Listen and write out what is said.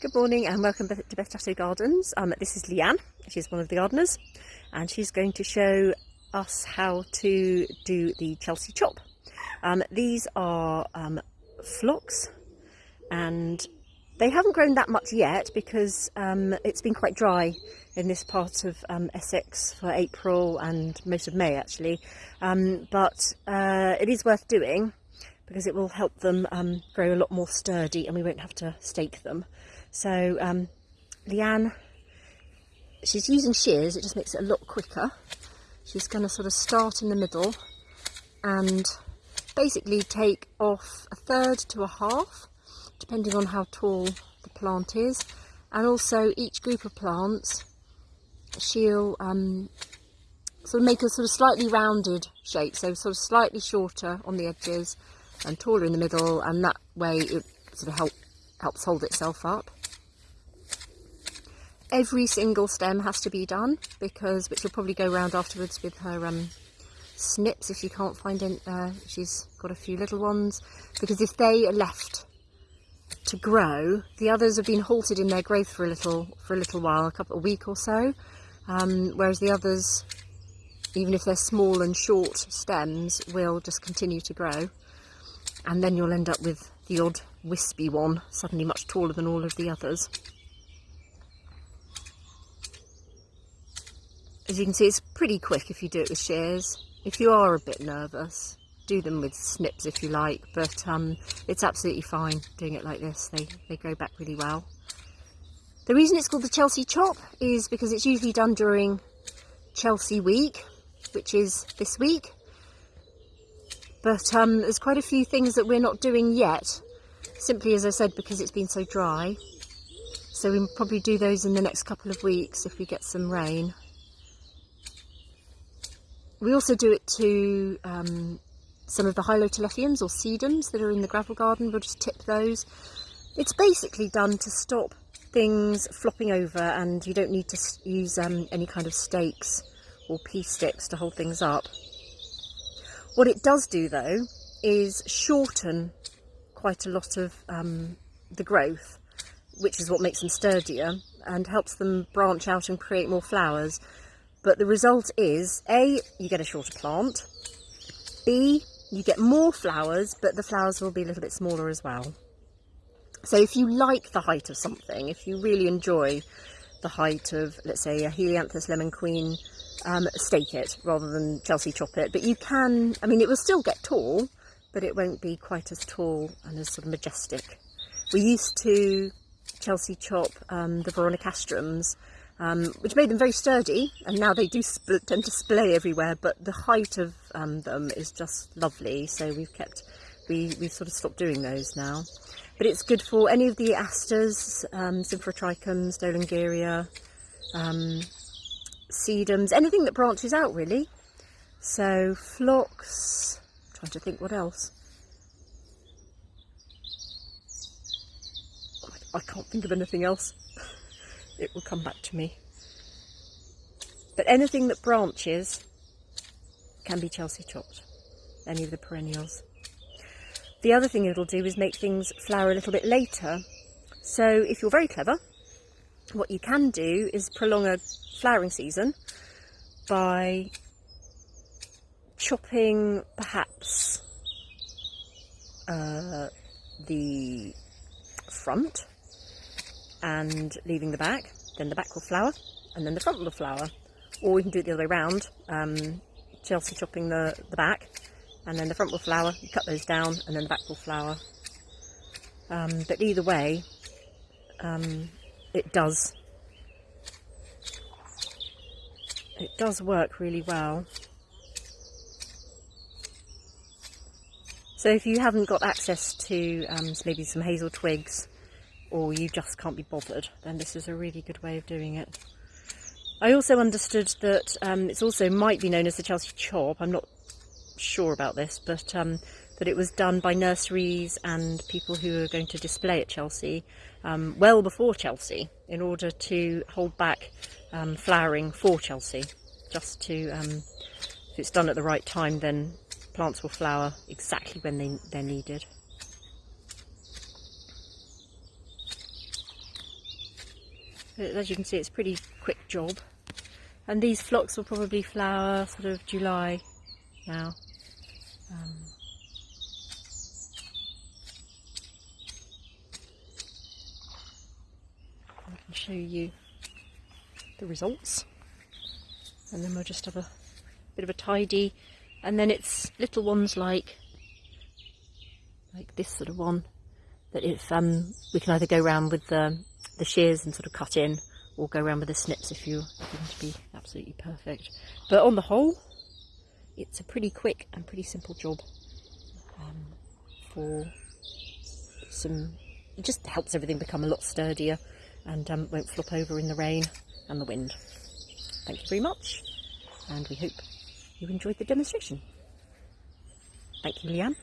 Good morning and welcome to Beth Gardens. Um, this is Leanne, she's one of the gardeners and she's going to show us how to do the Chelsea chop. Um, these are um, phlox and they haven't grown that much yet because um, it's been quite dry in this part of um, Essex for April and most of May actually um, but uh, it is worth doing because it will help them grow a lot more sturdy and we won't have to stake them. So um, Leanne, she's using shears, it just makes it a lot quicker. She's going to sort of start in the middle and basically take off a third to a half, depending on how tall the plant is. And also each group of plants, she'll um, sort of make a sort of slightly rounded shape, so sort of slightly shorter on the edges and taller in the middle and that way it sort of help, helps hold itself up. Every single stem has to be done because, which will probably go around afterwards with her um, snips if you can't find any, uh, she's got a few little ones, because if they are left to grow, the others have been halted in their growth for a little, for a little while, a couple, a week or so, um, whereas the others, even if they're small and short stems, will just continue to grow. And then you'll end up with the odd wispy one, suddenly much taller than all of the others. As you can see, it's pretty quick if you do it with shears. If you are a bit nervous, do them with snips if you like, but um, it's absolutely fine doing it like this. They, they grow back really well. The reason it's called the Chelsea Chop is because it's usually done during Chelsea week, which is this week. But um, there's quite a few things that we're not doing yet, simply as I said, because it's been so dry. So we'll probably do those in the next couple of weeks if we get some rain. We also do it to um, some of the Hylotelephiums or sedums that are in the gravel garden. We'll just tip those. It's basically done to stop things flopping over and you don't need to use um, any kind of stakes or pea sticks to hold things up. What it does do though is shorten quite a lot of um, the growth, which is what makes them sturdier and helps them branch out and create more flowers. But the result is, A, you get a shorter plant, B, you get more flowers, but the flowers will be a little bit smaller as well. So if you like the height of something, if you really enjoy the height of, let's say, a Helianthus lemon queen um, stake it rather than Chelsea chop it. But you can, I mean, it will still get tall, but it won't be quite as tall and as sort of majestic. We used to Chelsea chop um, the Veronicastrums, um, which made them very sturdy, and now they do tend to splay everywhere, but the height of um, them is just lovely, so we've kept, we, we've sort of stopped doing those now. But it's good for any of the asters, um, Symphyotrichums, Doellingeria, um, sedums, anything that branches out really. So phlox, trying to think what else. I can't think of anything else. It will come back to me. But anything that branches can be Chelsea chopped, any of the perennials. The other thing it'll do is make things flower a little bit later. So if you're very clever, what you can do is prolong a flowering season by chopping perhaps uh, the front and leaving the back then the back will flower and then the front will flower or we can do it the other way around um, Chelsea chopping the, the back and then the front will flower you cut those down and then the back will flower um, but either way um, it does it does work really well. So if you haven't got access to um, maybe some hazel twigs or you just can't be bothered, then this is a really good way of doing it. I also understood that um, it's also might be known as the Chelsea chop. I'm not sure about this, but um, that it was done by nurseries and people who are going to display at Chelsea um, well before Chelsea in order to hold back um, flowering for Chelsea. Just to, um, if it's done at the right time, then plants will flower exactly when they, they're needed. As you can see, it's a pretty quick job. And these phlox will probably flower sort of July now. Um, I can show you the results. And then we'll just have a bit of a tidy. And then it's little ones like like this sort of one that if um, we can either go around with the, the shears and sort of cut in or go around with the snips if you want to be absolutely perfect. But on the whole, it's a pretty quick and pretty simple job um, for some, it just helps everything become a lot sturdier and um, won't flop over in the rain and the wind. Thank you very much and we hope you enjoyed the demonstration. Thank you, Leanne.